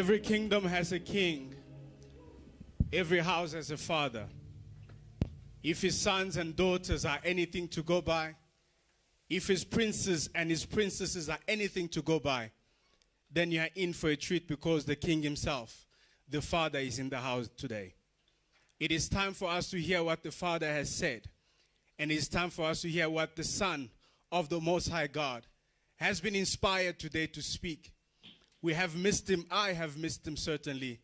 Every kingdom has a king. Every house has a father. If his sons and daughters are anything to go by, if his princes and his princesses are anything to go by, then you are in for a treat because the king himself, the father, is in the house today. It is time for us to hear what the father has said. And it is time for us to hear what the son of the Most High God has been inspired today to speak. We have missed him. I have missed him certainly.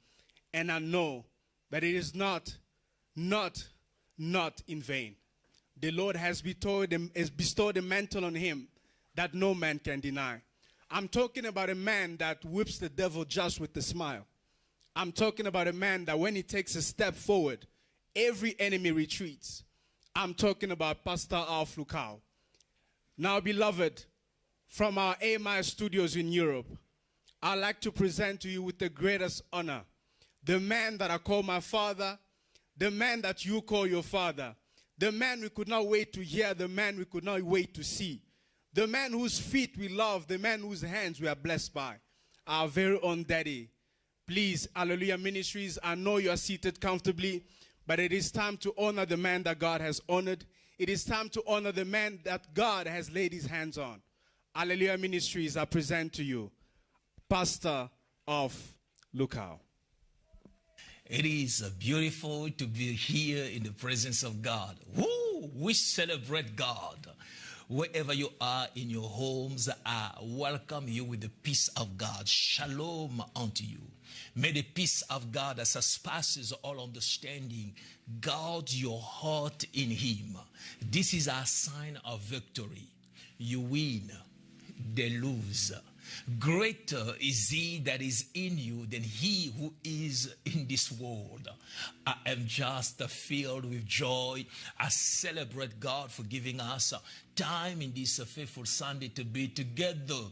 And I know that it is not, not, not in vain. The Lord has bestowed, has bestowed a mantle on him that no man can deny. I'm talking about a man that whips the devil just with a smile. I'm talking about a man that when he takes a step forward, every enemy retreats. I'm talking about Pastor Alph Lukau. Now, beloved, from our AMI studios in Europe, I'd like to present to you with the greatest honor the man that I call my father, the man that you call your father, the man we could not wait to hear, the man we could not wait to see, the man whose feet we love, the man whose hands we are blessed by, our very own daddy. Please, Alleluia Ministries, I know you are seated comfortably, but it is time to honor the man that God has honored. It is time to honor the man that God has laid his hands on. Alleluia Ministries, I present to you Pastor Alph Lukau. It is uh, beautiful to be here in the presence of God. Woo! We celebrate God. Wherever you are in your homes, I welcome you with the peace of God. Shalom unto you. May the peace of God that surpasses all understanding guard your heart in Him. This is our sign of victory. You win, they lose. Greater is he that is in you than he who is in this world. I am just filled with joy. I celebrate God for giving us time in this faithful Sunday to be together.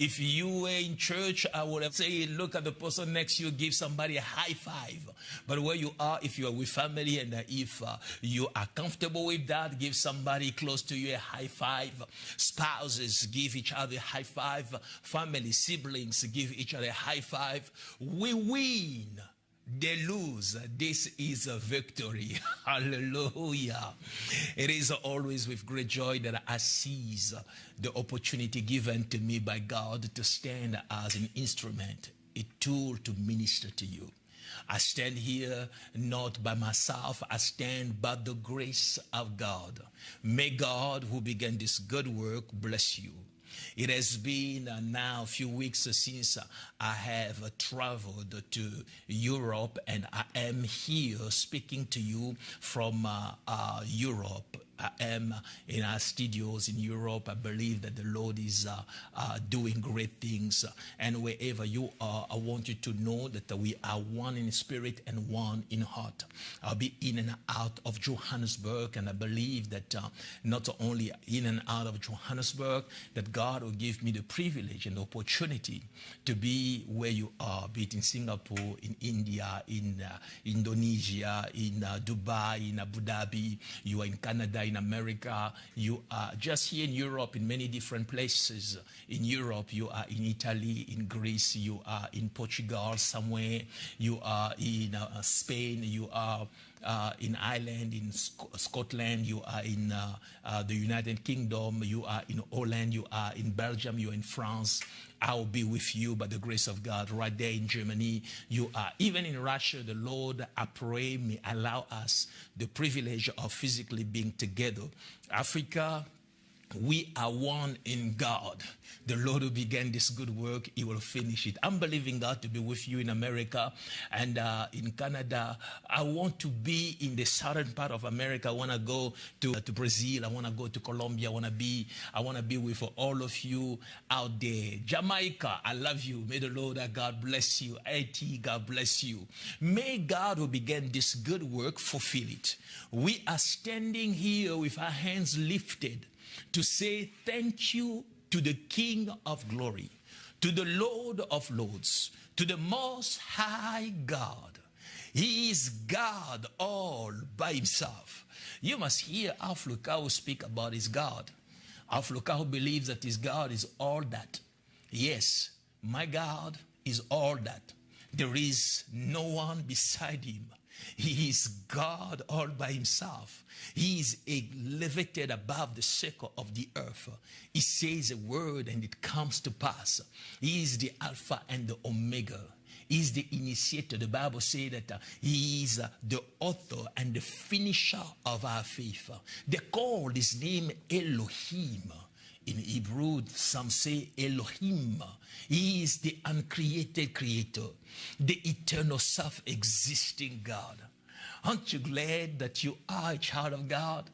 If you were in church, I would have said, look at the person next to you, give somebody a high five. But where you are, if you are with family and if uh, you are comfortable with that, give somebody close to you a high five. Spouses, give each other a high five. Family, siblings, give each other a high five. We win they lose. This is a victory. Hallelujah. It is always with great joy that I seize the opportunity given to me by God to stand as an instrument, a tool to minister to you. I stand here not by myself, I stand by the grace of God. May God, who began this good work, bless you. It has been uh, now a few weeks since I have uh, traveled to Europe and I am here speaking to you from uh, Europe. I am in our studios in Europe. I believe that the Lord is uh, uh, doing great things. And wherever you are, I want you to know that we are one in spirit and one in heart. I'll be in and out of Johannesburg, and I believe that uh, not only in and out of Johannesburg, that God will give me the privilege and the opportunity to be where you are, be it in Singapore, in India, in Indonesia, in Dubai, in Abu Dhabi, you are in Canada, in America, you are just here in Europe, in many different places. In Europe, you are in Italy, in Greece, you are in Portugal somewhere, you are in uh, Spain, you are uh, in Ireland, in Sc Scotland, you are in uh, uh, the United Kingdom, you are in Holland, you are in Belgium, you are in France. I will be with you by the grace of God right there in Germany. You are even in Russia. The Lord, I pray, may allow us the privilege of physically being together. Africa, we are one in God. The Lord who began this good work, He will finish it. I'm believing God to be with you in America and uh, in Canada. I want to be in the southern part of America. I want to go to, uh, to Brazil. I want to go to Colombia. I want to be. I want to be with all of you out there. Jamaica, I love you. May the Lord, God bless you. Haiti, God bless you. May God who began this good work fulfill it. We are standing here with our hands lifted to say thank you to the King of glory, to the Lord of lords, to the most high God. He is God all by himself. You must hear Alph Lukau speak about his God. Alph Lukau believes that his God is all that. Yes, my God is all that. There is no one beside him. He is God all by himself. He is elevated above the circle of the earth. He says a word and it comes to pass. He is the Alpha and the Omega. He is the initiator. The Bible says that uh, he is uh, the author and the finisher of our faith. They call his name Elohim. In Hebrew, some say Elohim. He is the uncreated creator, the eternal self existing God. Aren't you glad that you are a child of God?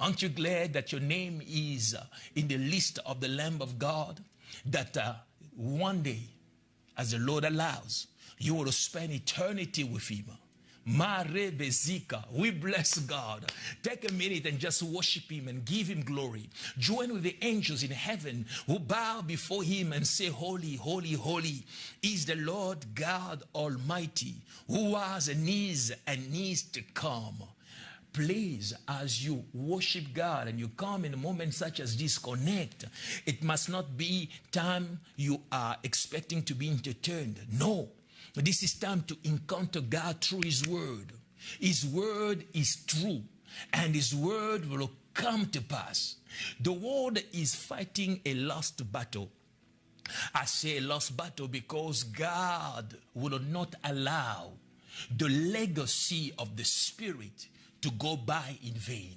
Aren't you glad that your name is uh, in the list of the Lamb of God? That uh, one day, as the Lord allows, you will spend eternity with Him. We bless God. Take a minute and just worship Him and give Him glory. Join with the angels in heaven who bow before Him and say, Holy, holy, holy is the Lord God Almighty, who was and is and needs to come. Please, as you worship God and you come in a moment such as this, connect. It must not be time you are expecting to be entertained. No. This is time to encounter God through His Word. His Word is true, and His Word will come to pass. The world is fighting a lost battle. I say a lost battle because God will not allow the legacy of the Spirit to go by in vain.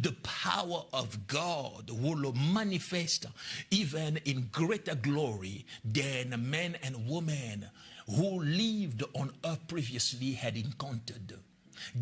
The power of God will manifest even in greater glory than men and women who lived on earth previously had encountered.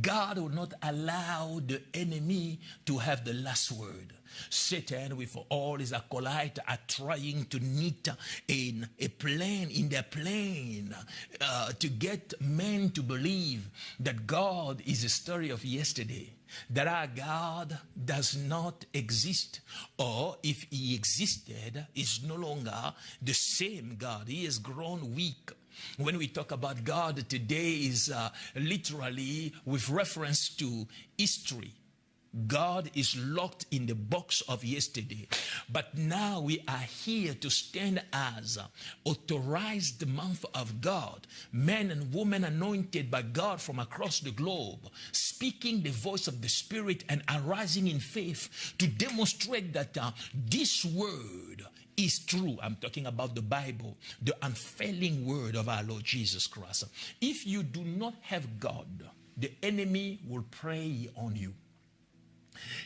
God will not allow the enemy to have the last word. Satan, with all his acolytes, are trying to knit in a plan, in their plan, uh, to get men to believe that God is a story of yesterday that our God does not exist, or if he existed, is no longer the same God. He has grown weak. When we talk about God today is uh, literally with reference to history. God is locked in the box of yesterday. But now we are here to stand as authorized mouth of God, men and women anointed by God from across the globe, speaking the voice of the Spirit and arising in faith to demonstrate that uh, this word is true. I'm talking about the Bible, the unfailing word of our Lord Jesus Christ. If you do not have God, the enemy will prey on you.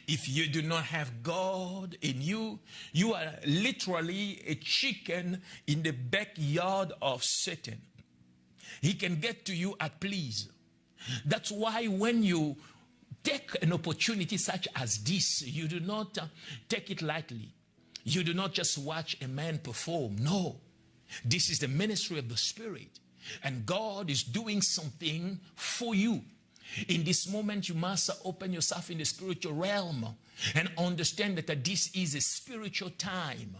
If you do not have God in you, you are literally a chicken in the backyard of Satan. He can get to you at please. That's why when you take an opportunity such as this, you do not uh, take it lightly. You do not just watch a man perform. No. This is the ministry of the Spirit. And God is doing something for you. In this moment, you must open yourself in the spiritual realm and understand that this is a spiritual time.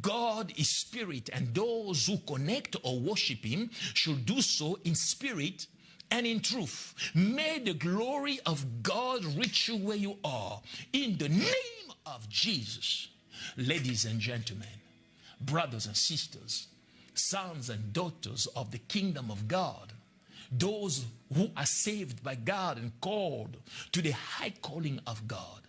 God is spirit, and those who connect or worship Him should do so in spirit and in truth. May the glory of God reach you where you are in the name of Jesus. Ladies and gentlemen, brothers and sisters, sons and daughters of the kingdom of God, those who are saved by God and called to the high calling of God,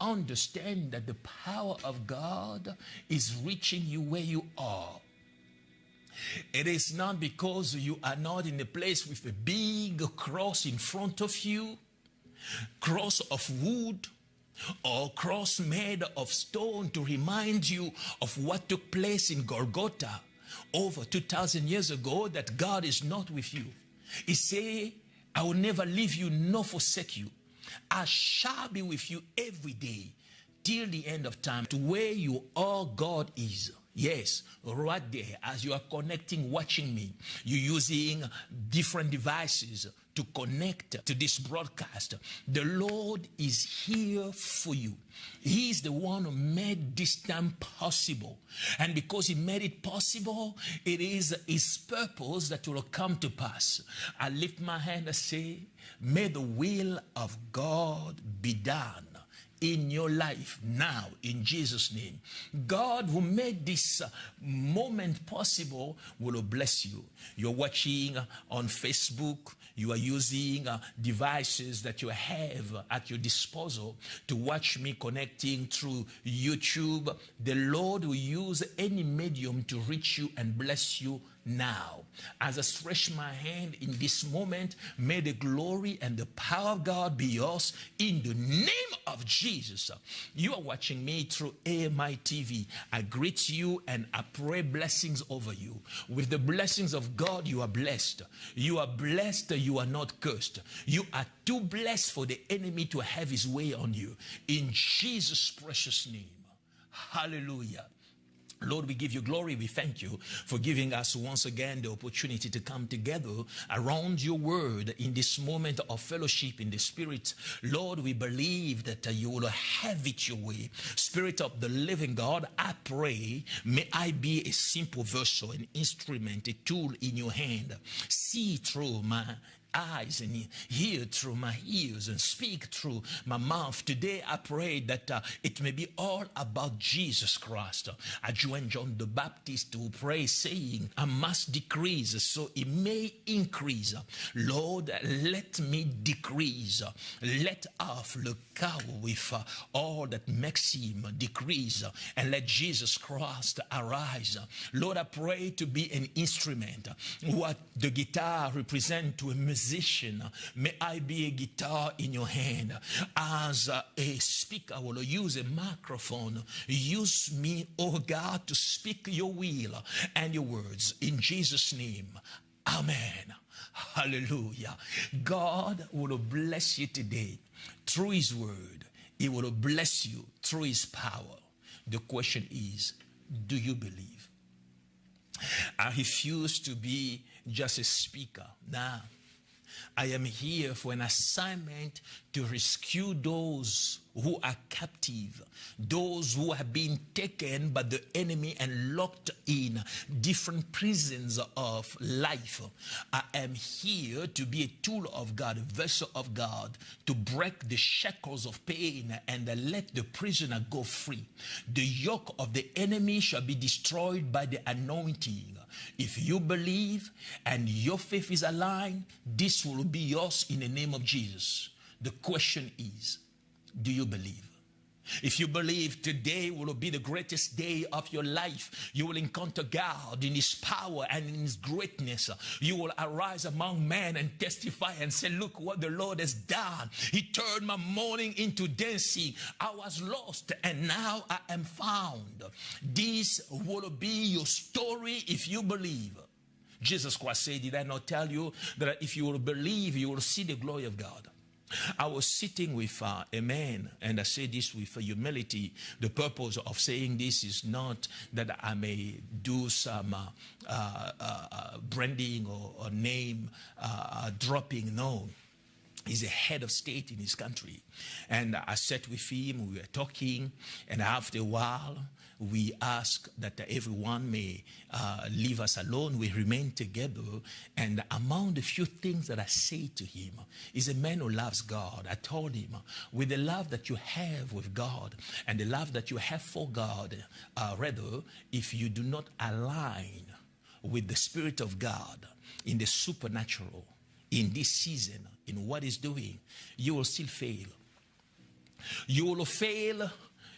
understand that the power of God is reaching you where you are. It is not because you are not in a place with a big cross in front of you, cross of wood, or cross made of stone to remind you of what took place in Golgotha over 2,000 years ago that God is not with you. He say, I will never leave you nor forsake you. I shall be with you every day till the end of time to where you are God is. Yes, right there, as you are connecting, watching me, you're using different devices to connect to this broadcast. The Lord is here for you. He is the one who made this time possible. And because He made it possible, it is His purpose that will come to pass. I lift my hand and say, May the will of God be done in your life now in Jesus' name. God who made this moment possible will bless you. You're watching on Facebook, you are using uh, devices that you have at your disposal to watch me connecting through YouTube. The Lord will use any medium to reach you and bless you now. As I stretch my hand in this moment, may the glory and the power of God be yours in the name of Jesus. You are watching me through AMI TV. I greet you and I pray blessings over you. With the blessings of God, you are blessed. You are blessed, you are not cursed. You are too blessed for the enemy to have his way on you. In Jesus' precious name. Hallelujah. Lord, we give you glory. We thank you for giving us once again the opportunity to come together around your word in this moment of fellowship in the spirit. Lord, we believe that you will have it your way. Spirit of the living God, I pray, may I be a simple vessel, an instrument, a tool in your hand. See through my eyes and hear through my ears and speak through my mouth. Today I pray that uh, it may be all about Jesus Christ. I join John the Baptist to pray saying, I must decrease so it may increase. Lord, let me decrease. Let off the cow with uh, all that makes him decrease and let Jesus Christ arise. Lord, I pray to be an instrument. What the guitar represents to a musician musician, may I be a guitar in your hand. As a speaker, I will use a microphone. Use me, oh God, to speak your will and your words. In Jesus' name, Amen. Hallelujah. God will bless you today through His word. He will bless you through His power. The question is do you believe? I refuse to be just a speaker. Now, I am here for an assignment to rescue those who are captive, those who have been taken by the enemy and locked in different prisons of life. I am here to be a tool of God, a vessel of God, to break the shackles of pain and let the prisoner go free. The yoke of the enemy shall be destroyed by the anointing. If you believe and your faith is aligned, this will be yours in the name of Jesus. The question is, do you believe? If you believe today will be the greatest day of your life, you will encounter God in His power and in His greatness. You will arise among men and testify and say, Look what the Lord has done. He turned my mourning into dancing. I was lost and now I am found. This will be your story if you believe. Jesus Christ said, Did I not tell you that if you will believe, you will see the glory of God? I was sitting with uh, a man, and I say this with humility. The purpose of saying this is not that I may do some uh, uh, uh branding or, or name uh, uh, dropping. No. He's a head of state in his country. And I sat with him, we were talking, and after a while, we ask that everyone may uh, leave us alone. We remain together. And among the few things that I say to him is a man who loves God. I told him, with the love that you have with God and the love that you have for God, uh, rather, if you do not align with the Spirit of God in the supernatural, in this season, in what He's doing, you will still fail. You will fail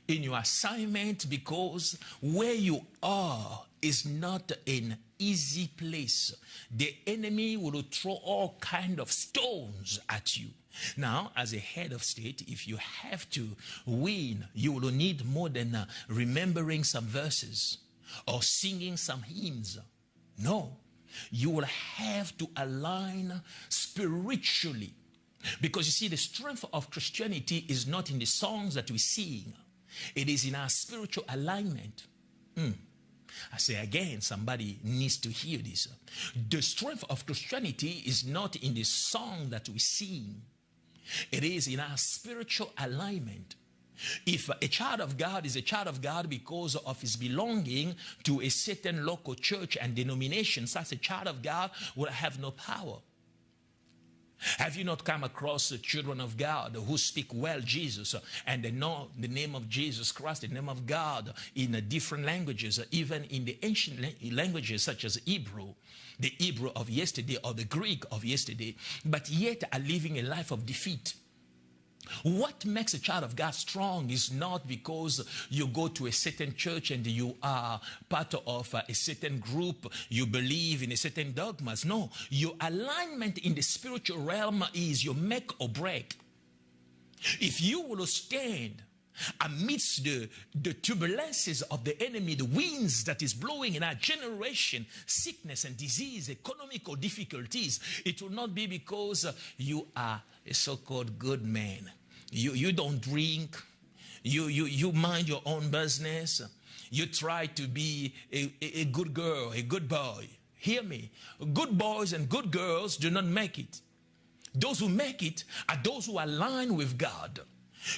in your assignment because where you are is not an easy place. The enemy will throw all kind of stones at you. Now, as a head of state, if you have to win, you will need more than uh, remembering some verses or singing some hymns. No, you will have to align spiritually. Because you see, the strength of Christianity is not in the songs that we sing it is in our spiritual alignment. Mm. I say again, somebody needs to hear this. The strength of Christianity is not in the song that we sing. It is in our spiritual alignment. If a child of God is a child of God because of his belonging to a certain local church and denomination, such a child of God will have no power. Have you not come across the children of God who speak well Jesus and they know the name of Jesus Christ, the name of God in different languages, even in the ancient languages such as Hebrew, the Hebrew of yesterday or the Greek of yesterday, but yet are living a life of defeat? What makes a child of God strong is not because you go to a certain church and you are part of a certain group, you believe in a certain dogmas. No, your alignment in the spiritual realm is your make or break. If you will stand amidst the, the turbulences of the enemy, the winds that is blowing in our generation, sickness and disease, economical difficulties, it will not be because you are a so-called good man. You, you don't drink. You, you, you mind your own business. You try to be a, a, a good girl, a good boy. Hear me. Good boys and good girls do not make it. Those who make it are those who align with God.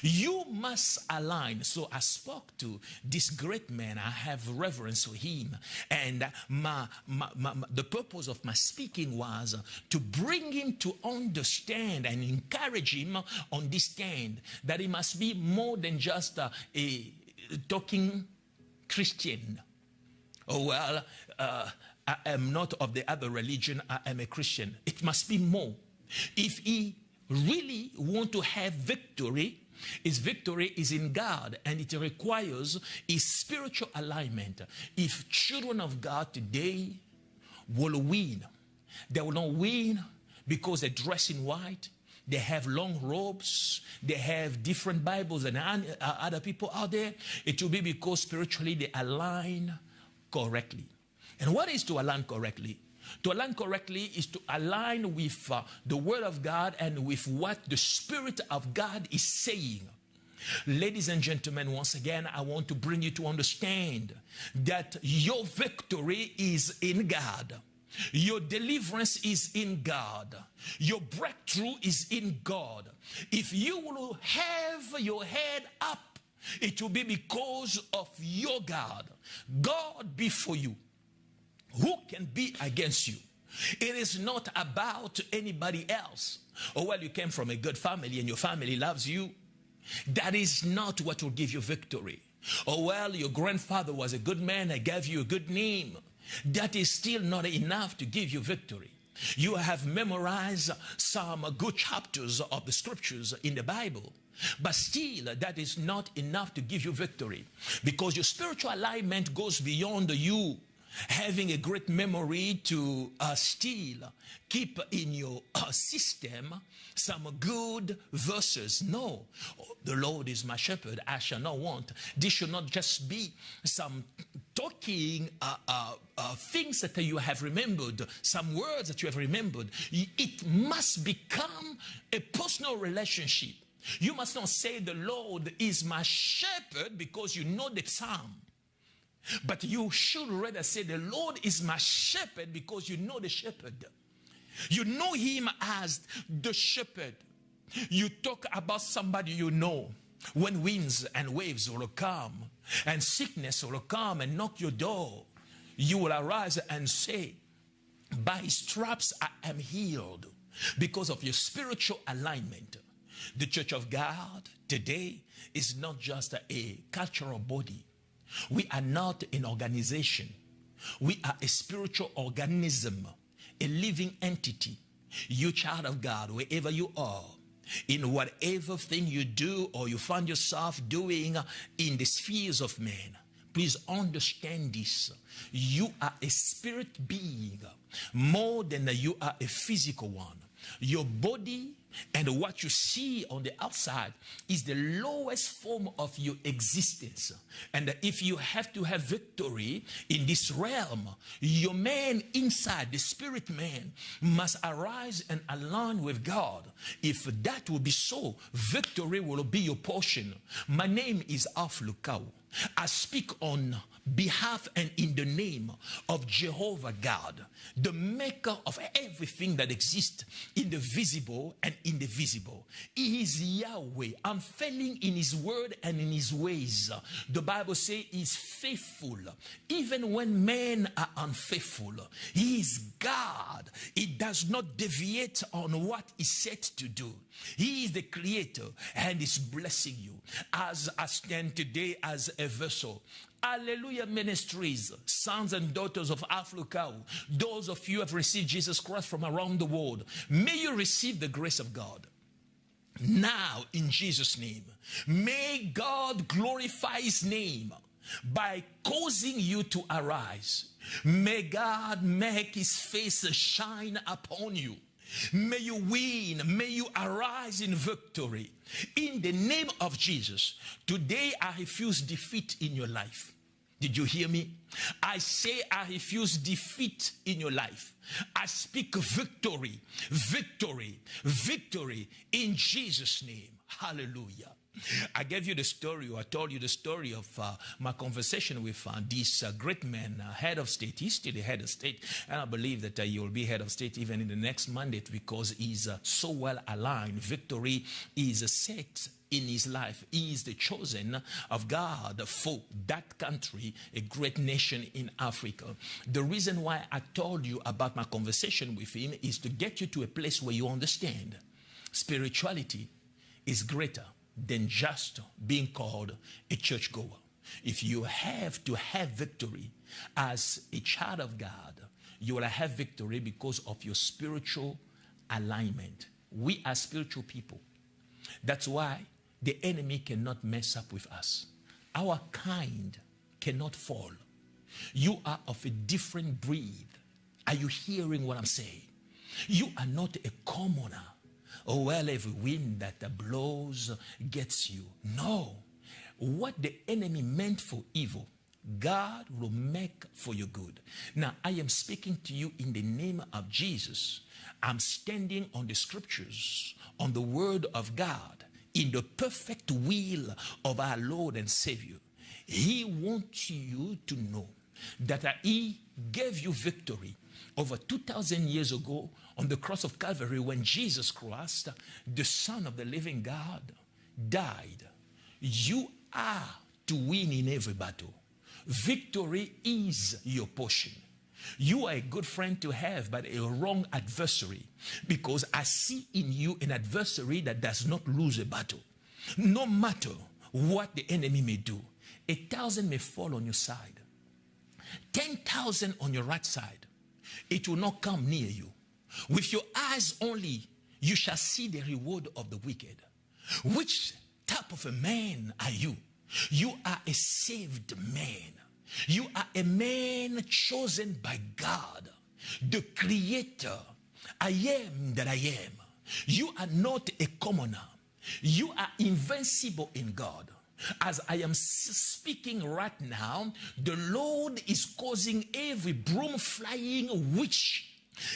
You must align. So I spoke to this great man. I have reverence for him. And my, my, my, the purpose of my speaking was to bring him to understand and encourage him on this stand that he must be more than just a, a talking Christian. Oh, well, uh, I am not of the other religion. I am a Christian. It must be more. If he really want to have victory, his victory is in God and it requires a spiritual alignment. If children of God today will win, they will not win because they dress in white, they have long robes, they have different Bibles than uh, other people out there. It will be because spiritually they align correctly. And what is to align correctly? To align correctly is to align with uh, the Word of God and with what the Spirit of God is saying. Ladies and gentlemen, once again, I want to bring you to understand that your victory is in God. Your deliverance is in God. Your breakthrough is in God. If you will have your head up, it will be because of your God. God be for you. Who can be against you? It is not about anybody else. Oh, well, you came from a good family and your family loves you. That is not what will give you victory. Oh, well, your grandfather was a good man. and gave you a good name. That is still not enough to give you victory. You have memorized some good chapters of the scriptures in the Bible. But still, that is not enough to give you victory because your spiritual alignment goes beyond you having a great memory to uh, still keep in your uh, system some good verses. No, the Lord is my shepherd, I shall not want. This should not just be some talking uh, uh, uh things that you have remembered, some words that you have remembered. It must become a personal relationship. You must not say the Lord is my shepherd because you know the psalm. But you should rather say, The Lord is my shepherd because you know the shepherd. You know him as the shepherd. You talk about somebody you know. When winds and waves will come and sickness will come and knock your door, you will arise and say, By his straps I am healed because of your spiritual alignment. The church of God today is not just a cultural body, we are not an organization. We are a spiritual organism, a living entity. You child of God, wherever you are, in whatever thing you do or you find yourself doing in the spheres of man, please understand this. You are a spirit being more than you are a physical one. Your body and what you see on the outside is the lowest form of your existence. And if you have to have victory in this realm, your man inside, the spirit man, must arise and align with God. If that will be so, victory will be your portion. My name is Alph Lukau. I speak on behalf and in the name of Jehovah God, the maker of everything that exists in the visible and in the visible. He is Yahweh, unfailing in his word and in his ways. The Bible says he's faithful. Even when men are unfaithful, he is God. He does not deviate on what he said to do. He is the creator and is blessing you. As I stand today as a vessel, Alleluia Ministries, sons and daughters of Africa, those of you have received Jesus Christ from around the world, may you receive the grace of God. Now, in Jesus' name, may God glorify His name by causing you to arise. May God make His face shine upon you. May you win. May you arise in victory. In the name of Jesus, today I refuse defeat in your life. Did you hear me? I say I refuse defeat in your life. I speak victory, victory, victory in Jesus' name. Hallelujah. I gave you the story, or I told you the story of uh, my conversation with uh, this uh, great man, uh, head of state. He's still the head of state, and I believe that uh, he will be head of state even in the next mandate because he's uh, so well aligned. Victory is a set in his life. He is the chosen of God for that country, a great nation in Africa. The reason why I told you about my conversation with him is to get you to a place where you understand spirituality is greater than just being called a churchgoer. If you have to have victory as a child of God, you will have victory because of your spiritual alignment. We are spiritual people. That's why the enemy cannot mess up with us. Our kind cannot fall. You are of a different breed. Are you hearing what I'm saying? You are not a commoner. Oh, well, every wind that blows gets you. No. What the enemy meant for evil, God will make for your good. Now, I am speaking to you in the name of Jesus. I'm standing on the scriptures, on the word of God, in the perfect will of our Lord and Savior. He wants you to know that He gave you victory over 2,000 years ago on the cross of Calvary when Jesus Christ, the Son of the living God, died. You are to win in every battle. Victory is your portion. You are a good friend to have, but a wrong adversary because I see in you an adversary that does not lose a battle. No matter what the enemy may do, a thousand may fall on your side, 10,000 on your right side. It will not come near you. With your eyes only, you shall see the reward of the wicked. Which type of a man are you? You are a saved man. You are a man chosen by God, the creator. I am that I am. You are not a commoner. You are invincible in God. As I am speaking right now, the Lord is causing every broom flying witch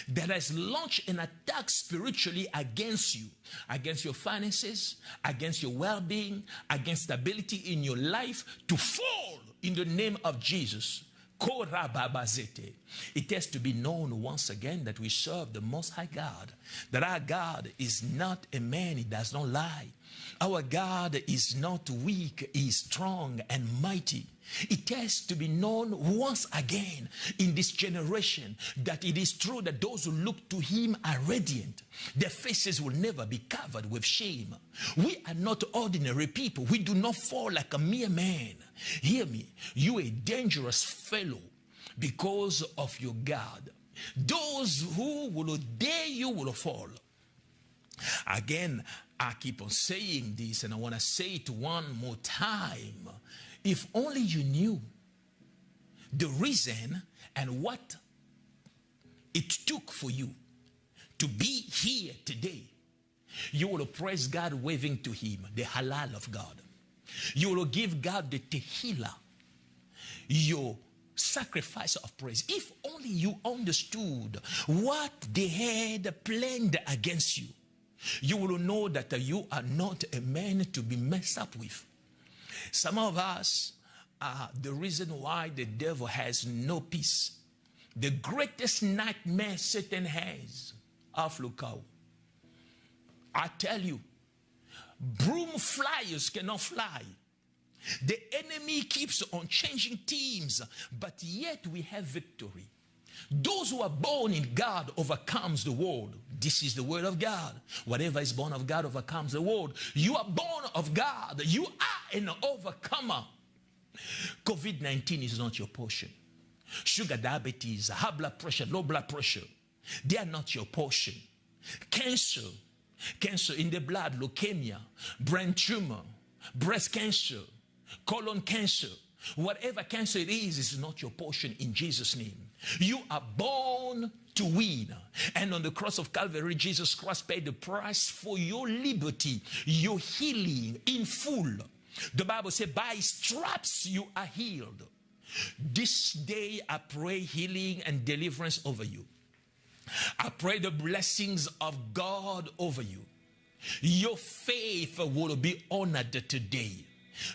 that has launched an attack spiritually against you, against your finances, against your well being, against stability in your life to fall in the name of Jesus. It has to be known once again that we serve the Most High God, that our God is not a man, he does not lie. Our God is not weak, he is strong and mighty. It has to be known once again in this generation that it is true that those who look to him are radiant. Their faces will never be covered with shame. We are not ordinary people. We do not fall like a mere man. Hear me. You a dangerous fellow because of your God. Those who will dare you will fall. Again, I keep on saying this and I want to say it one more time. If only you knew the reason and what it took for you to be here today, you will praise God waving to Him, the halal of God. You will give God the tehillah, your sacrifice of praise. If only you understood what they had planned against you, you will know that you are not a man to be messed up with. Some of us are the reason why the devil has no peace. The greatest nightmare Satan has, Alph Lukau. I tell you, broom flyers cannot fly. The enemy keeps on changing teams, but yet we have victory. Those who are born in God overcomes the world. This is the word of God. Whatever is born of God overcomes the world. You are born of God. You are an overcomer. COVID-19 is not your portion. Sugar diabetes, high blood pressure, low blood pressure, they are not your portion. Cancer, cancer in the blood, leukemia, brain tumor, breast cancer, colon cancer, whatever cancer it is, is not your portion in Jesus' name. You are born to win. And on the cross of Calvary, Jesus Christ paid the price for your liberty, your healing in full. The Bible says, by straps you are healed. This day I pray healing and deliverance over you. I pray the blessings of God over you. Your faith will be honored today.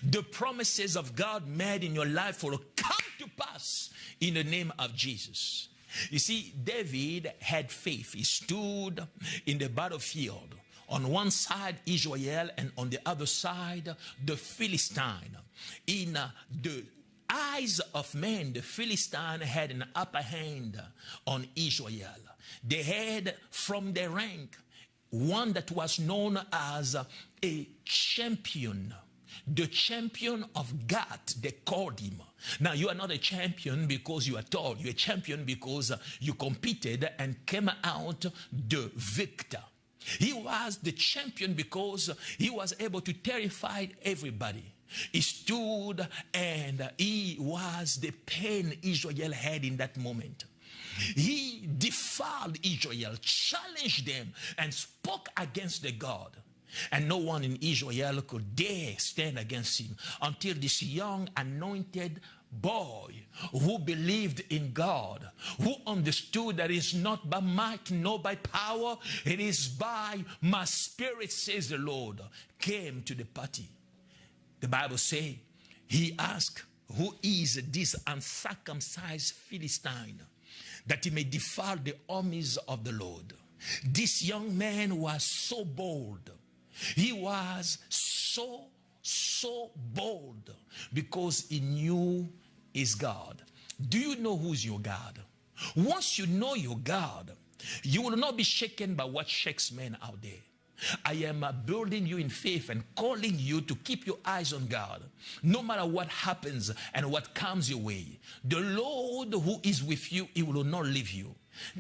The promises of God made in your life will come to pass in the name of Jesus. You see, David had faith. He stood in the battlefield. On one side, Israel, and on the other side, the Philistine. In uh, the eyes of men, the Philistine had an upper hand on Israel. They had from their rank one that was known as a champion the champion of God, they called him. Now, you are not a champion because you are tall. You're a champion because you competed and came out the victor. He was the champion because he was able to terrify everybody. He stood and he was the pain Israel had in that moment. He defiled Israel, challenged them, and spoke against the God. And no one in Israel could dare stand against him until this young anointed boy who believed in God, who understood that it's not by might nor by power, it is by my spirit, says the Lord, came to the party. The Bible says he asked, Who is this uncircumcised Philistine that he may defile the armies of the Lord? This young man was so bold he was so, so bold because he knew his God. Do you know who's your God? Once you know your God, you will not be shaken by what shakes men out there. I am building you in faith and calling you to keep your eyes on God. No matter what happens and what comes your way, the Lord who is with you, he will not leave you.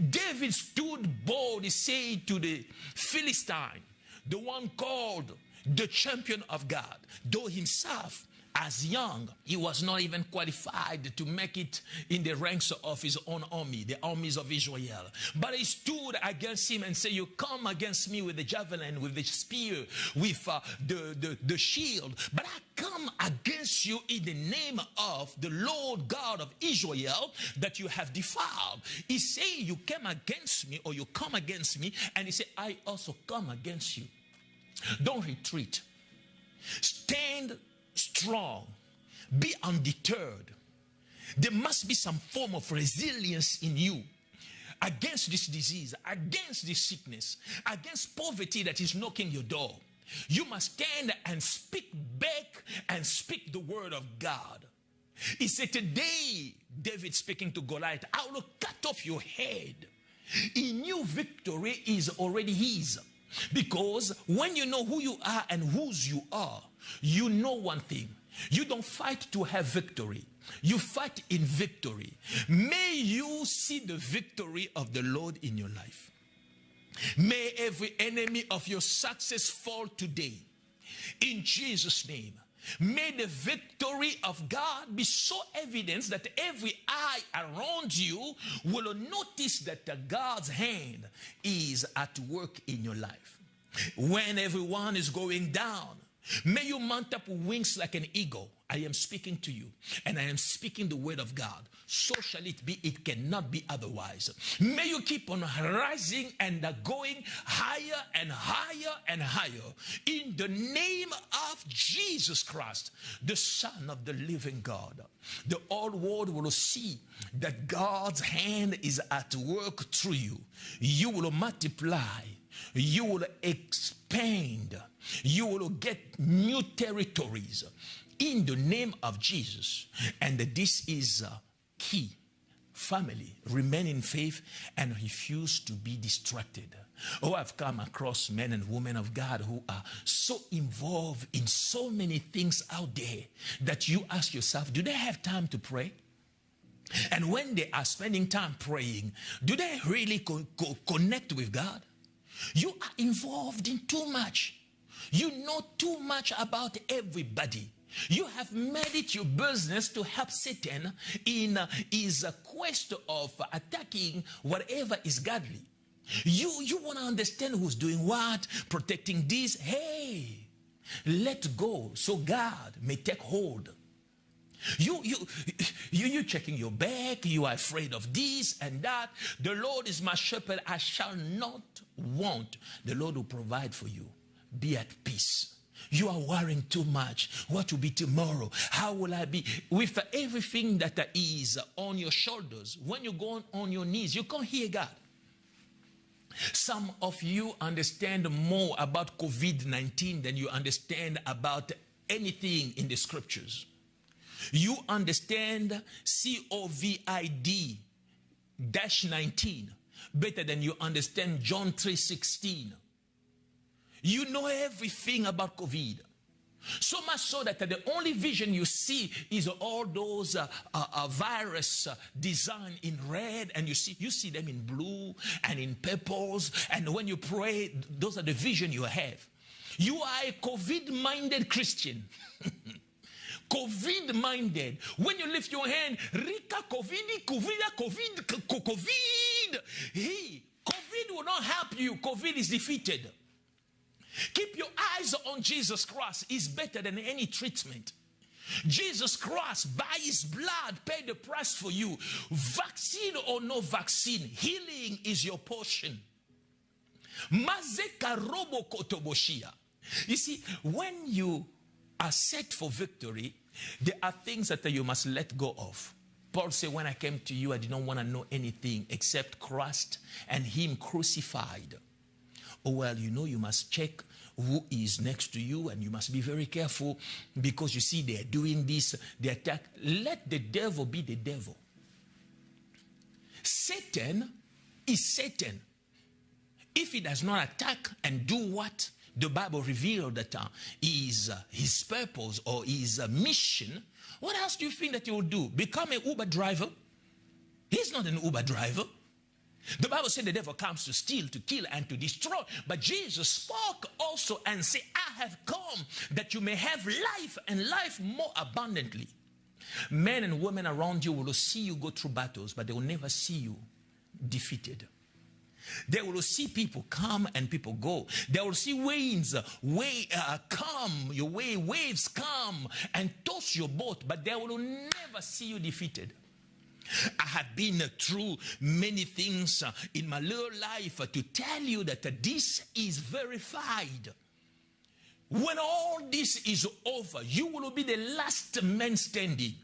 David stood bold, he said to the Philistine, the one called the champion of God, though himself as young, he was not even qualified to make it in the ranks of his own army, the armies of Israel. But he stood against him and said, You come against me with the javelin, with the spear, with uh, the, the, the shield, but I come against you in the name of the Lord God of Israel that you have defiled. He said, You came against me, or you come against me, and he said, I also come against you. Don't retreat. Stand strong. Be undeterred. There must be some form of resilience in you against this disease, against this sickness, against poverty that is knocking your door. You must stand and speak back and speak the word of God. He said, Today, David speaking to Goliath, I will cut off your head. He knew victory is already his. Because when you know who you are and whose you are, you know one thing. You don't fight to have victory. You fight in victory. May you see the victory of the Lord in your life. May every enemy of your success fall today. In Jesus' name. May the victory of God be so evident that every eye around you will notice that God's hand is at work in your life. When everyone is going down, May you mount up wings like an eagle. I am speaking to you, and I am speaking the word of God. So shall it be. It cannot be otherwise. May you keep on rising and going higher and higher and higher in the name of Jesus Christ, the Son of the living God. The whole world will see that God's hand is at work through you. You will multiply, you will expand you will get new territories in the name of Jesus. And this is key. Family, remain in faith and refuse to be distracted. Oh, I've come across men and women of God who are so involved in so many things out there that you ask yourself, do they have time to pray? And when they are spending time praying, do they really co co connect with God? You are involved in too much. You know too much about everybody. You have made it your business to help Satan in uh, his quest of attacking whatever is godly. You, you want to understand who's doing what, protecting this. Hey, let go so God may take hold. You, you, you, you checking your back. You are afraid of this and that. The Lord is my shepherd. I shall not want. The Lord will provide for you be at peace. You are worrying too much. What will be tomorrow? How will I be? With everything that is on your shoulders, when you go on your knees, you can't hear God. Some of you understand more about COVID 19 than you understand about anything in the scriptures. You understand COVID dash 19 better than you understand John 3 16 you know everything about COVID. So much so that the only vision you see is all those uh, uh, uh, virus uh, designed in red, and you see you see them in blue and in purples. And when you pray, those are the vision you have. You are a COVID-minded Christian. COVID minded. When you lift your hand, Rika COVID, COVID, COVID, COVID. Hey, COVID will not help you. COVID is defeated. Keep your eyes on Jesus Christ is better than any treatment. Jesus Christ, by his blood, paid the price for you. Vaccine or no vaccine, healing is your portion. You see, when you are set for victory, there are things that you must let go of. Paul said, When I came to you, I did not want to know anything except Christ and Him crucified. Oh, well, you know, you must check who is next to you and you must be very careful because you see they're doing this, they attack. Let the devil be the devil. Satan is Satan. If he does not attack and do what the Bible revealed that uh, is uh, his purpose or his uh, mission, what else do you think that he will do? Become an Uber driver? He's not an Uber driver. The Bible said the devil comes to steal, to kill, and to destroy. But Jesus spoke also and said, I have come that you may have life and life more abundantly. Men and women around you will see you go through battles, but they will never see you defeated. They will see people come and people go. They will see winds way, uh, come, your way, waves come and toss your boat, but they will never see you defeated. I have been through many things uh, in my little life to tell you that this is verified. When all this is over, you will be the last man standing.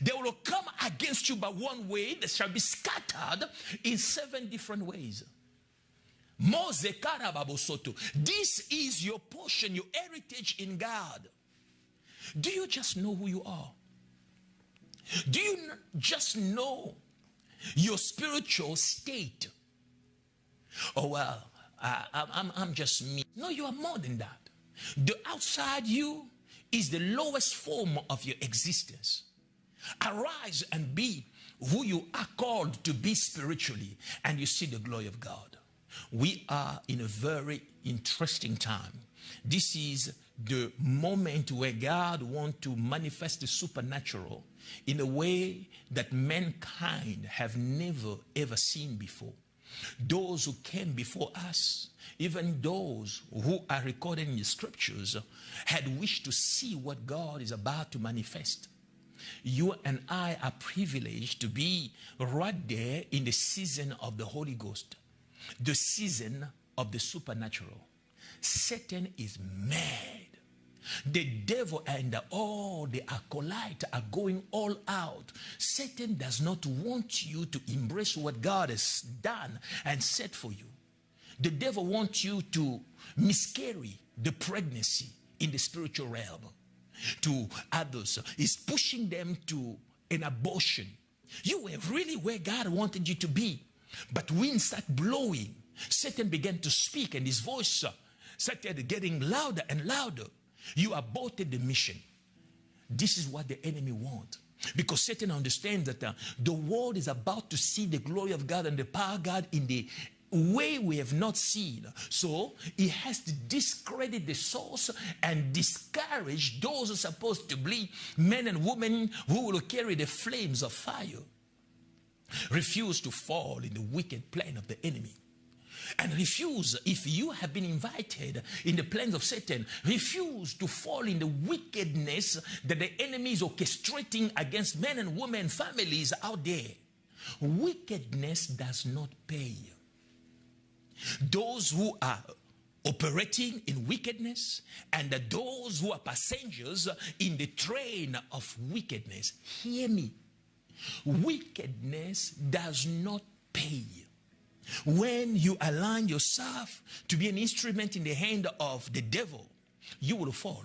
They will come against you by one way, they shall be scattered in seven different ways. This is your portion, your heritage in God. Do you just know who you are? Do you just know your spiritual state? Oh, well, I'm, I'm just me. No, you are more than that. The outside you is the lowest form of your existence. Arise and be who you are called to be spiritually, and you see the glory of God. We are in a very interesting time. This is the moment where God wants to manifest the supernatural in a way that mankind have never ever seen before. Those who came before us, even those who are recorded in the scriptures, had wished to see what God is about to manifest. You and I are privileged to be right there in the season of the Holy Ghost, the season of the supernatural. Satan is mad. The devil and all the acolyte are going all out. Satan does not want you to embrace what God has done and set for you. The devil wants you to miscarry the pregnancy in the spiritual realm. To others, is pushing them to an abortion. You were really where God wanted you to be. But winds started blowing. Satan began to speak, and his voice started getting louder and louder. You aborted the mission. This is what the enemy wants. Because Satan understands that uh, the world is about to see the glory of God and the power of God in the way we have not seen. So he has to discredit the source and discourage those who are supposed to be men and women who will carry the flames of fire. Refuse to fall in the wicked plan of the enemy and refuse, if you have been invited in the plans of Satan, refuse to fall in the wickedness that the enemy is orchestrating against men and women, families out there. Wickedness does not pay. Those who are operating in wickedness and those who are passengers in the train of wickedness, hear me. Wickedness does not pay. When you align yourself to be an instrument in the hand of the devil, you will fall.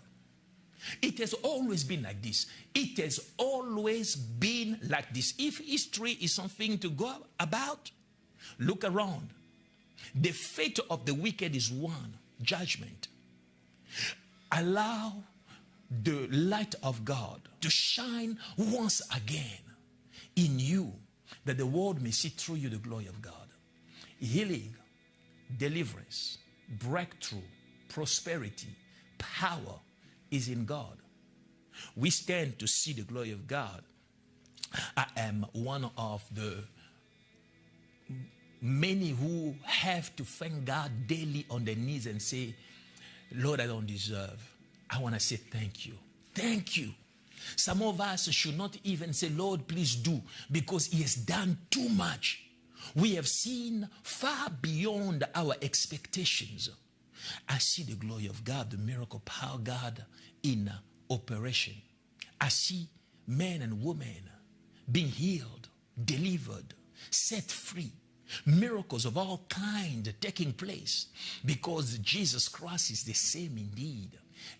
It has always been like this. It has always been like this. If history is something to go about, look around. The fate of the wicked is one judgment. Allow the light of God to shine once again in you that the world may see through you the glory of God healing, deliverance, breakthrough, prosperity, power is in God. We stand to see the glory of God. I am one of the many who have to thank God daily on their knees and say, Lord, I don't deserve. I want to say thank you. Thank you. Some of us should not even say, Lord, please do, because He has done too much. We have seen far beyond our expectations. I see the glory of God, the miracle power God in operation. I see men and women being healed, delivered, set free. Miracles of all kind taking place because Jesus Christ is the same indeed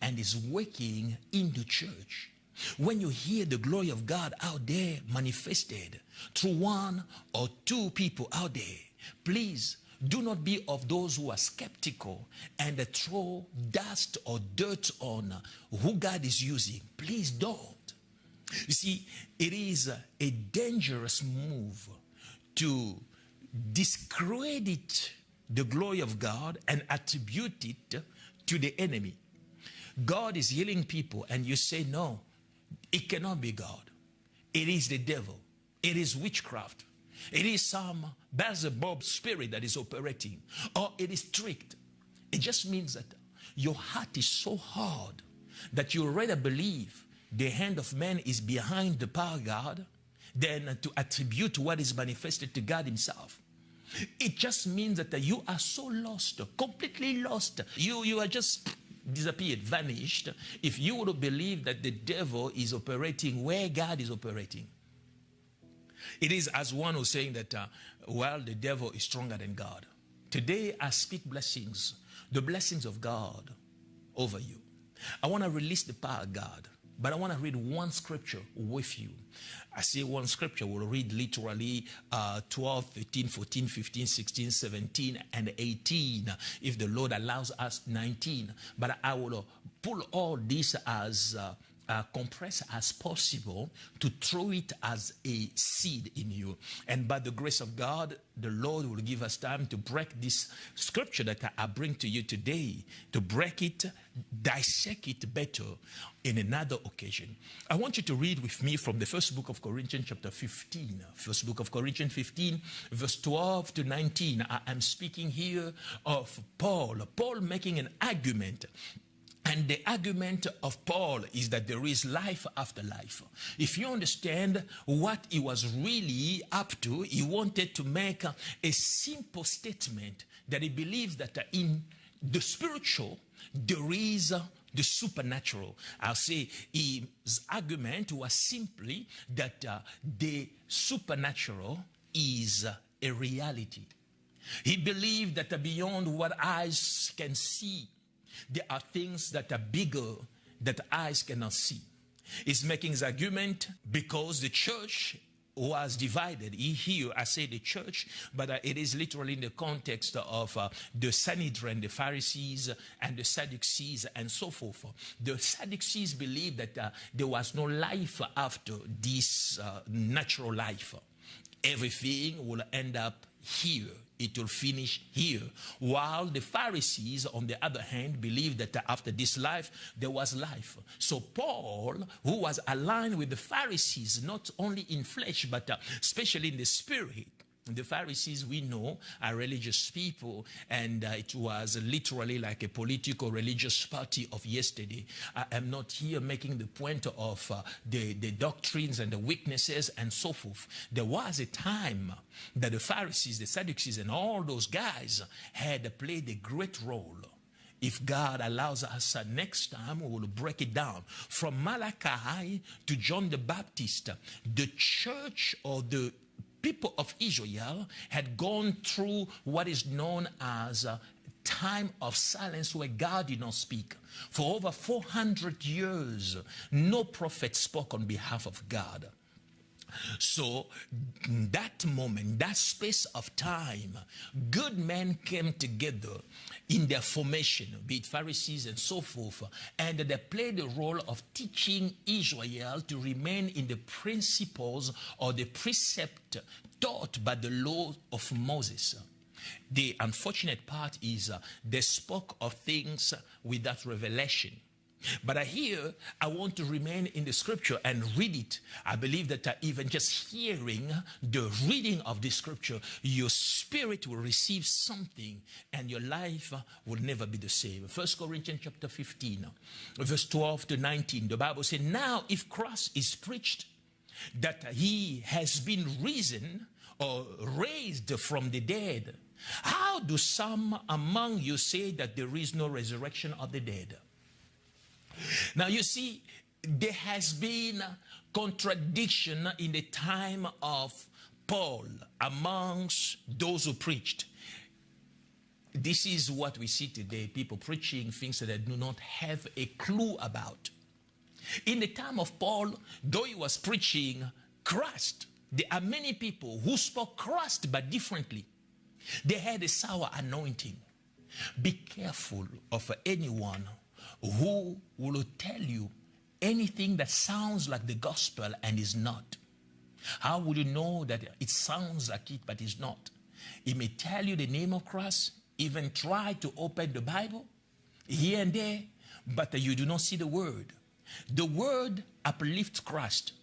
and is working in the church. When you hear the glory of God out there manifested through one or two people out there, please do not be of those who are skeptical and throw dust or dirt on who God is using. Please don't. You see, it is a dangerous move to discredit the glory of God and attribute it to the enemy. God is healing people, and you say, No, it cannot be God. It is the devil. It is witchcraft. It is some Beelzebub spirit that is operating. Or it is tricked. It just means that your heart is so hard that you rather believe the hand of man is behind the power of God than to attribute what is manifested to God himself. It just means that you are so lost, completely lost. You, you are just disappeared, vanished, if you would believe that the devil is operating where God is operating. It is as one who's saying that, uh, well, the devil is stronger than God. Today, I speak blessings, the blessings of God over you. I want to release the power of God, but I want to read one scripture with you. I say one scripture, we'll read literally uh, 12, 13, 14, 15, 16, 17, and 18. If the Lord allows us, 19. But I will pull all this as uh, uh, compressed as possible to throw it as a seed in you. And by the grace of God, the Lord will give us time to break this scripture that I bring to you today, to break it, dissect it better in another occasion. I want you to read with me from the first book of Corinthians, chapter 15. First book of Corinthians 15, verse 12 to 19. I am speaking here of Paul. Paul making an argument and the argument of Paul is that there is life after life. If you understand what he was really up to, he wanted to make a, simple statement that he believes that in the spiritual, there is the supernatural. I'll say his argument was simply that uh, the supernatural is a reality. He believed that beyond what eyes can see, there are things that are bigger that eyes cannot see. He's making his argument because the church was divided. He Here, I say the church, but uh, it is literally in the context of uh, the Sanhedrin, the Pharisees, and the Sadducees, and so forth. The Sadducees believed that uh, there was no life after this uh, natural life. Everything will end up here it will finish here. While the Pharisees, on the other hand, believed that after this life, there was life. So Paul, who was aligned with the Pharisees, not only in flesh, but uh, especially in the spirit, the Pharisees, we know, are religious people, and uh, it was literally like a political religious party of yesterday. I am not here making the point of uh, the, the doctrines and the weaknesses and so forth. There was a time that the Pharisees, the Sadducees, and all those guys had played a great role if God allows us uh, next time, we will break it down. From Malachi to John the Baptist, the church or the people of Israel had gone through what is known as a time of silence where God did not speak. For over 400 years, no prophet spoke on behalf of God. So, that moment, that space of time, good men came together in their formation, be it Pharisees and so forth, and they played the role of teaching Israel to remain in the principles or the precept taught by the law of Moses. The unfortunate part is uh, they spoke of things without revelation. But I hear I want to remain in the scripture and read it. I believe that uh, even just hearing the reading of the scripture, your spirit will receive something and your life uh, will never be the same. First Corinthians chapter 15, verse 12 to 19, the Bible says, Now if Christ is preached that he has been risen or raised from the dead, how do some among you say that there is no resurrection of the dead? Now, you see, there has been contradiction in the time of Paul amongst those who preached. This is what we see today people preaching things that they do not have a clue about. In the time of Paul, though he was preaching Christ, there are many people who spoke Christ but differently. They had a sour anointing. Be careful of anyone who will tell you anything that sounds like the gospel and is not. How would you know that it sounds like it but is not? He may tell you the name of Christ, even try to open the Bible here and there, but you do not see the word. The word uplifts Christ.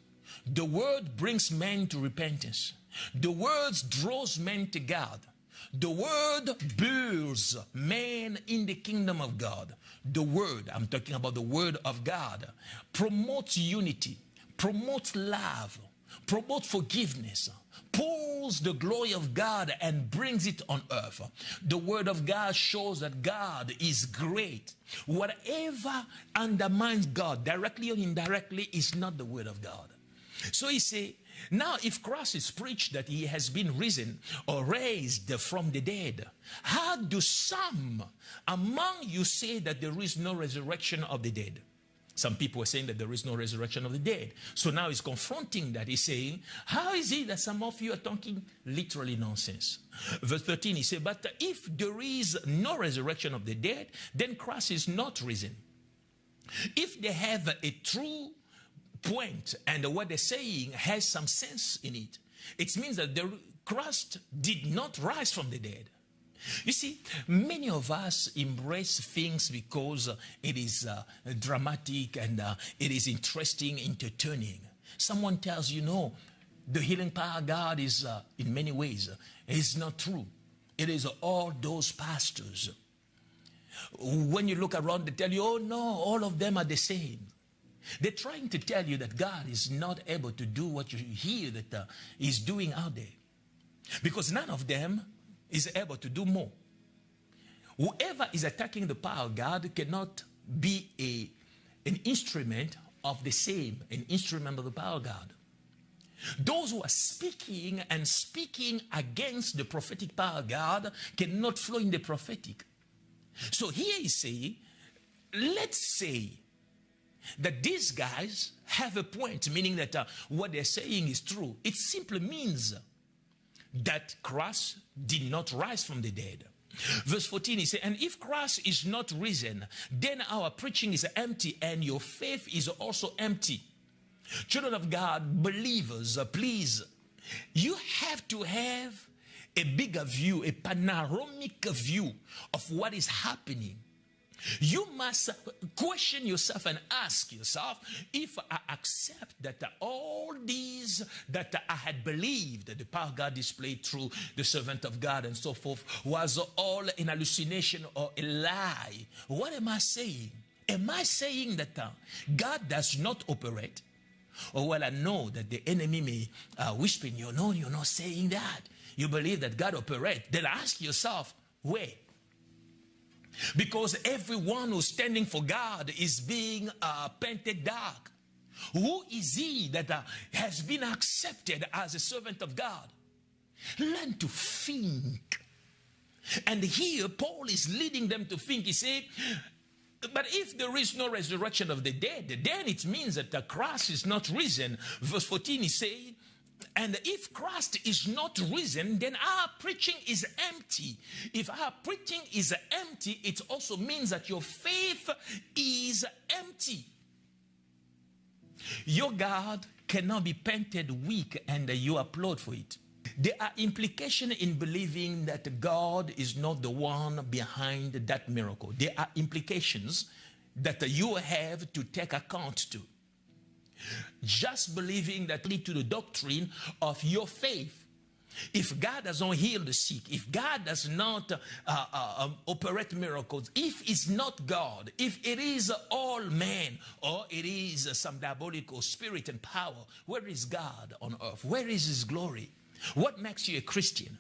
The word brings men to repentance. The word draws men to God. The word builds men in the kingdom of God. The word, I'm talking about the word of God, promotes unity, promotes love, promotes forgiveness, pulls the glory of God and brings it on earth. The word of God shows that God is great. Whatever undermines God, directly or indirectly, is not the word of God. So he say, now if Christ is preached that he has been risen or raised from the dead, how do some among you say that there is no resurrection of the dead? Some people are saying that there is no resurrection of the dead. So now he's confronting that. He's saying, How is it that some of you are talking literally nonsense? Verse 13, he said, But if there is no resurrection of the dead, then Christ is not risen. If they have a true point and what they're saying has some sense in it, it means that the Christ did not rise from the dead. You see, many of us embrace things because it is uh, dramatic and uh, it is interesting, entertaining. Someone tells you, no, the healing power of God is, uh, in many ways, uh, is not true. It is all those pastors. When you look around, they tell you, oh no, all of them are the same. They're trying to tell you that God is not able to do what you hear that uh, He's doing out there. Because none of them is able to do more. Whoever is attacking the power of God cannot be a, an instrument of the same, an instrument of the power of God. Those who are speaking and speaking against the prophetic power of God cannot flow in the prophetic. So here he's saying, let's say that these guys have a point, meaning that uh, what they're saying is true. It simply means that Christ did not rise from the dead. Verse 14, he said, And if Christ is not risen, then our preaching is empty and your faith is also empty. Children of God, believers, uh, please, you have to have a bigger view, a panoramic view of what is happening you must question yourself and ask yourself if I accept that all these that I had believed, that the power God displayed through the servant of God and so forth, was all an hallucination or a lie. What am I saying? Am I saying that uh, God does not operate? Or well, I know that the enemy may uh, whisper in you, no, you're not saying that. You believe that God operates. Then ask yourself, where? Because everyone who's standing for God is being uh, painted dark. Who is he that uh, has been accepted as a servant of God? Learn to think. And here Paul is leading them to think. He said, but if there is no resurrection of the dead, then it means that the Christ is not risen. Verse 14, he said, and if Christ is not risen, then our preaching is empty. If our preaching is empty, it also means that your faith is empty. Your God cannot be painted weak and you applaud for it. There are implications in believing that God is not the one behind that miracle. There are implications that you have to take account to just believing that lead to the doctrine of your faith. If God does not heal the sick, if God does not uh, uh, um, operate miracles, if it's not God, if it is all man, or it is some diabolical spirit and power, where is God on earth? Where is His glory? What makes you a Christian?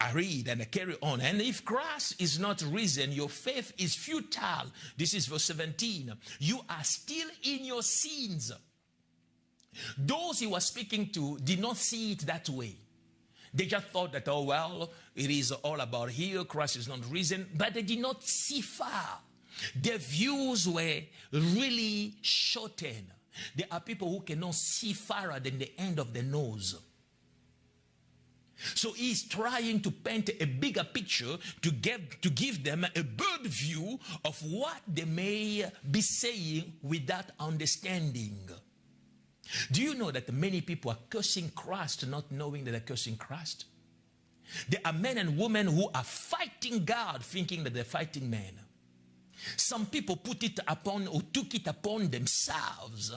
I read and I carry on. And if Christ is not risen, your faith is futile. This is verse 17. You are still in your sins. Those he was speaking to did not see it that way. They just thought that, oh, well, it is all about here. Christ is not risen. But they did not see far. Their views were really shortened. There are people who cannot see farther than the end of the nose. So he's trying to paint a bigger picture to get to give them a bird view of what they may be saying without understanding. Do you know that many people are cursing Christ not knowing that they're cursing Christ? There are men and women who are fighting God thinking that they're fighting men. Some people put it upon or took it upon themselves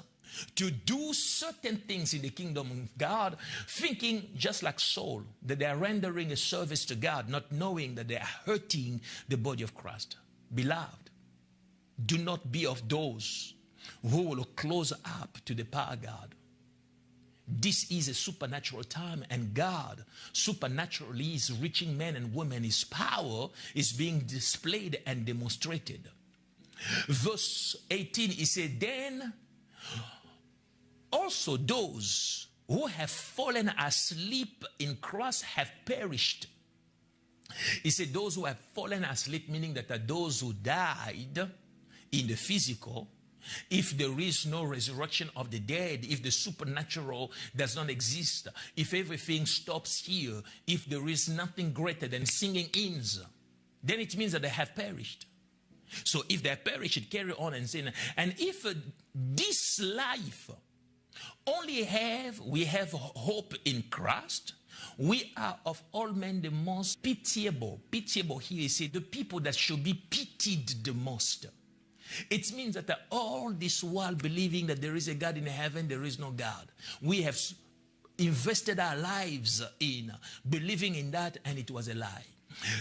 to do certain things in the kingdom of God, thinking just like Saul, that they are rendering a service to God, not knowing that they are hurting the body of Christ. Beloved, do not be of those who will close up to the power of God. This is a supernatural time, and God supernaturally is reaching men and women. His power is being displayed and demonstrated. Verse 18, he said, Then also those who have fallen asleep in Christ have perished. He said, Those who have fallen asleep, meaning that are those who died in the physical, if there is no resurrection of the dead, if the supernatural does not exist, if everything stops here, if there is nothing greater than singing hymns, then it means that they have perished. So if they perish, it carry on and sin. And if this life only have we have hope in Christ, we are of all men the most pitiable. Pitiable here is the people that should be pitied the most. It means that all this while believing that there is a God in heaven, there is no God. We have invested our lives in believing in that, and it was a lie.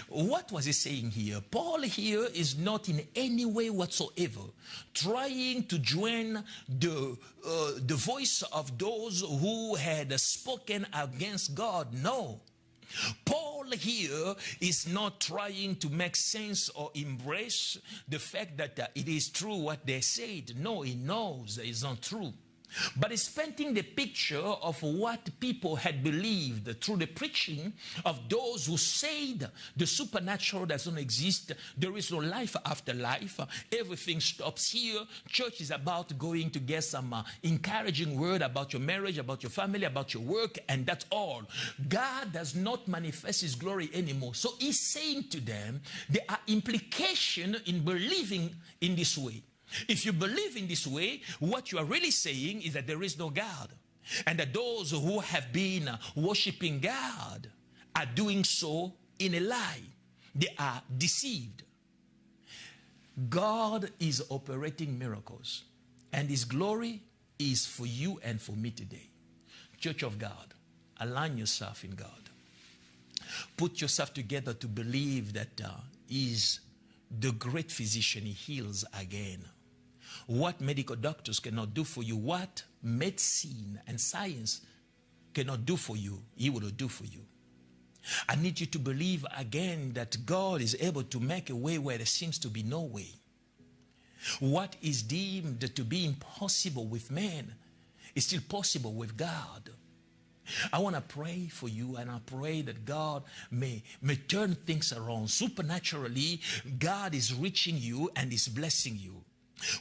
What was he saying here? Paul here is not in any way whatsoever trying to join the, uh, the voice of those who had spoken against God. No. Paul here is not trying to make sense or embrace the fact that uh, it is true what they said. No, he knows it's not true. But it's painting the picture of what people had believed through the preaching of those who said the supernatural doesn't exist, there is no life after life, everything stops here. Church is about going to get some uh, encouraging word about your marriage, about your family, about your work, and that's all. God does not manifest his glory anymore. So he's saying to them, there are implications in believing in this way. If you believe in this way, what you are really saying is that there is no God. And that those who have been worshiping God are doing so in a lie. They are deceived. God is operating miracles. And His glory is for you and for me today. Church of God, align yourself in God. Put yourself together to believe that uh, He's the great physician. He heals again. What medical doctors cannot do for you, what medicine and science cannot do for you, He will do for you. I need you to believe again that God is able to make a way where there seems to be no way. What is deemed to be impossible with man is still possible with God. I want to pray for you and I pray that God may, may turn things around. Supernaturally, God is reaching you and is blessing you.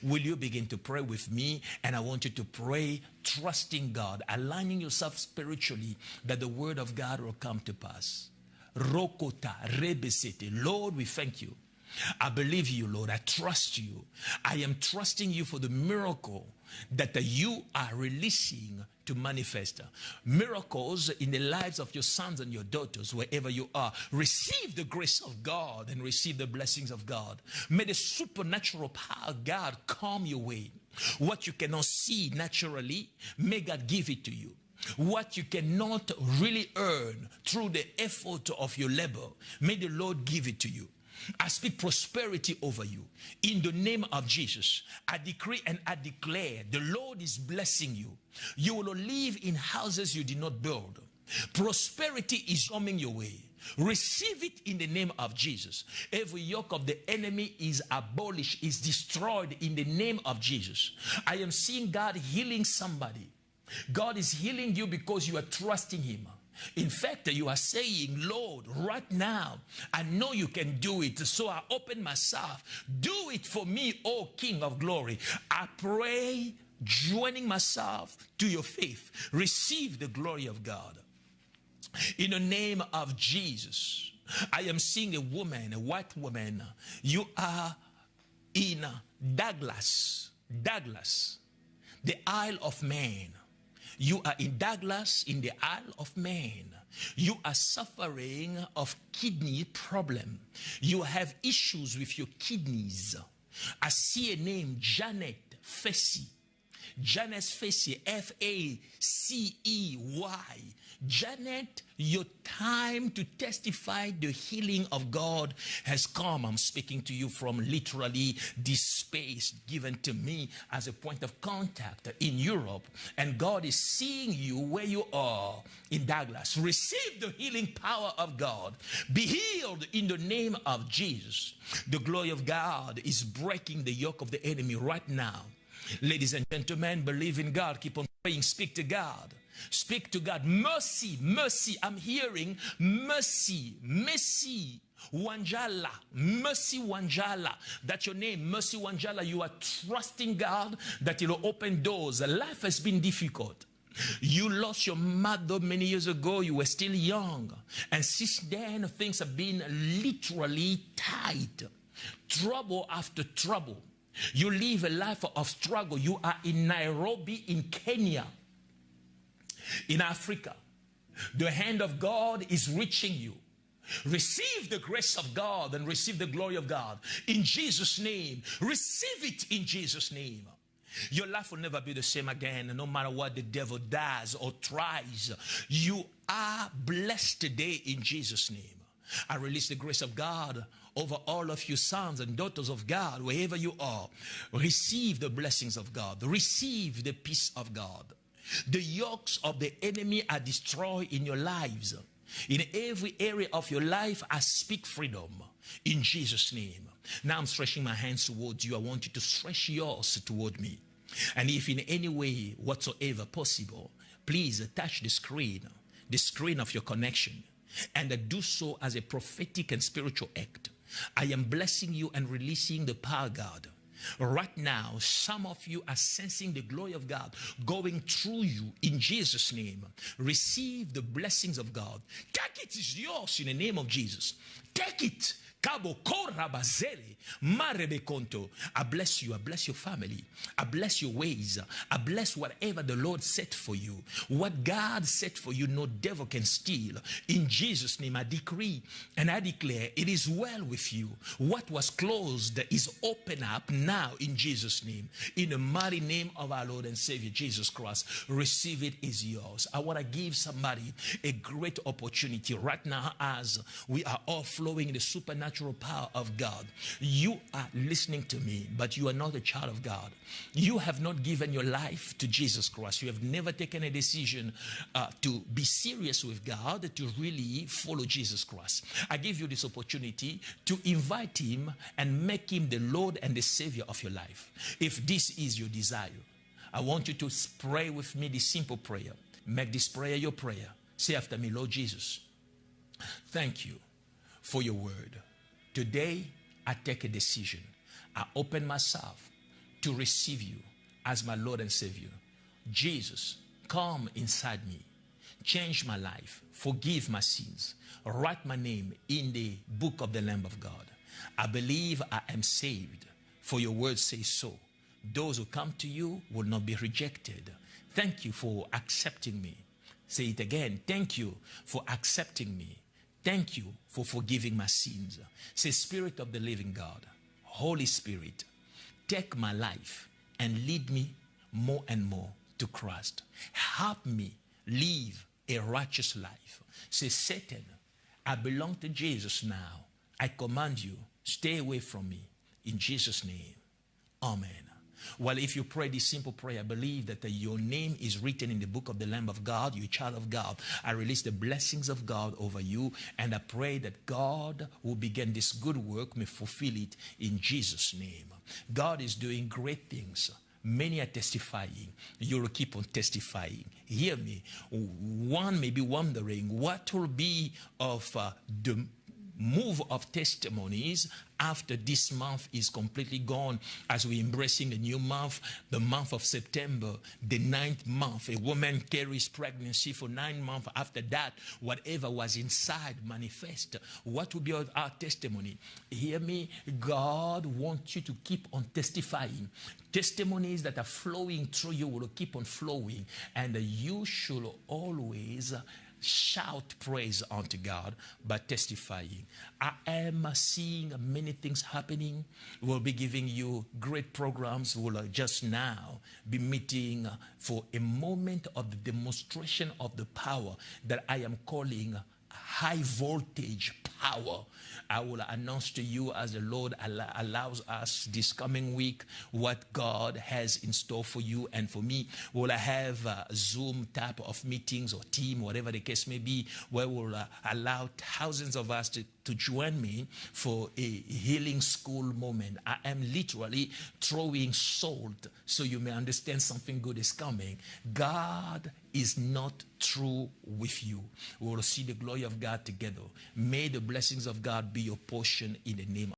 Will you begin to pray with me? And I want you to pray trusting God, aligning yourself spiritually that the word of God will come to pass. Rokota rebesete. Lord, we thank you. I believe you, Lord. I trust you. I am trusting you for the miracle that you are releasing to manifest. Miracles in the lives of your sons and your daughters wherever you are. Receive the grace of god and receive the blessings of god. May the supernatural power of god come your way. What you cannot see naturally may god give it to you. What you cannot really earn through the effort of your labor may the lord give it to you I speak prosperity over you. In the name of Jesus, I decree and I declare the Lord is blessing you. You will live in houses you did not build. Prosperity is coming your way. Receive it in the name of Jesus. Every yoke of the enemy is abolished, is destroyed in the name of Jesus. I am seeing God healing somebody. God is healing you because you are trusting Him. In fact, you are saying, Lord, right now, I know you can do it. So I open myself. Do it for me, O King of glory. I pray, joining myself to your faith. Receive the glory of God. In the name of Jesus, I am seeing a woman, a white woman. You are in Douglas, Douglas, the Isle of Man. You are in Douglas, in the Isle of Man. You are suffering of kidney problem. You have issues with your kidneys. I see a name, Janet Facey. Janet Facey, F-A-C-E-Y. Janet, your time to testify the healing of God has come. I'm speaking to you from literally this space given to me as a point of contact in Europe. And God is seeing you where you are in Douglas. Receive the healing power of God. Be healed in the name of Jesus. The glory of God is breaking the yoke of the enemy right now. Ladies and gentlemen, believe in God. Keep on praying. Speak to God. Speak to God. Mercy, mercy. I'm hearing mercy, mercy. Wanjala, Mercy Wanjala. That's your name, Mercy Wanjala. You are trusting God that He will open doors. Life has been difficult. You lost your mother many years ago. You were still young. And since then, things have been literally tight. trouble after trouble. You live a life of struggle. You are in Nairobi, in Kenya, in Africa. The hand of God is reaching you. Receive the grace of God and receive the glory of God in Jesus' name. Receive it in Jesus' name. Your life will never be the same again, no matter what the devil does or tries. You are blessed today in Jesus' name. I release the grace of God over all of you sons and daughters of God, wherever you are. Receive the blessings of God. Receive the peace of God. The yokes of the enemy are destroyed in your lives. In every area of your life, I speak freedom in Jesus' name. Now I'm stretching my hands towards you. I want you to stretch yours toward me. And if in any way whatsoever possible, please touch the screen, the screen of your connection, and do so as a prophetic and spiritual act. I am blessing you and releasing the power God. Right now, some of you are sensing the glory of God going through you in Jesus' name. Receive the blessings of God. Take it is yours in the name of Jesus. Take it Cabo Korabazeli, Marebekonto. I bless you. I bless your family. I bless your ways. I bless whatever the Lord set for you. What God set for you, no devil can steal. In Jesus' name, I decree and I declare it is well with you. What was closed is open up now in Jesus' name. In the mighty name of our Lord and Savior Jesus Christ, receive it is yours. I want to give somebody a great opportunity right now as we are all flowing in the supernatural supernatural power of God. You are listening to me, but you are not a child of God. You have not given your life to Jesus Christ. You have never taken a decision uh, to be serious with God, to really follow Jesus Christ. I give you this opportunity to invite Him and make Him the Lord and the Savior of your life. If this is your desire, I want you to pray with me this simple prayer. Make this prayer your prayer. Say after me, Lord Jesus, thank you for your word. Today, I take a decision. I open myself to receive you as my Lord and Savior. Jesus, come inside me. Change my life. Forgive my sins. Write my name in the book of the Lamb of God. I believe I am saved, for your word says so. Those who come to you will not be rejected. Thank you for accepting me. Say it again. Thank you for accepting me. Thank you for forgiving my sins. Say, Spirit of the living God, Holy Spirit, take my life and lead me more and more to Christ. Help me live a righteous life. Say, Satan, I belong to Jesus now. I command you, stay away from me. In Jesus' name, Amen. Well, if you pray this simple prayer, I believe that your name is written in the book of the Lamb of God, you're child of God. I release the blessings of God over you, and I pray that God will begin this good work, may fulfill it in Jesus' name. God is doing great things. Many are testifying. You will keep on testifying. Hear me. One may be wondering what will be of uh, the move of testimonies after this month is completely gone as we're embracing a new month, the month of September, the ninth month. A woman carries pregnancy for nine months. After that, whatever was inside manifest. What will be our testimony? Hear me. God wants you to keep on testifying. Testimonies that are flowing through you will keep on flowing. And you should always shout praise unto God by testifying. I am seeing many things happening. We'll be giving you great programs. We'll just now be meeting for a moment of the demonstration of the power that I am calling high voltage power. I will announce to you as the Lord allows us this coming week what God has in store for you and for me. Will I have a Zoom type of meetings or team, whatever the case may be, where we'll uh, allow thousands of us to to join me for a healing school moment. I am literally throwing salt so you may understand something good is coming. God is not through with you. We will see the glory of God together. May the blessings of God be your portion in the name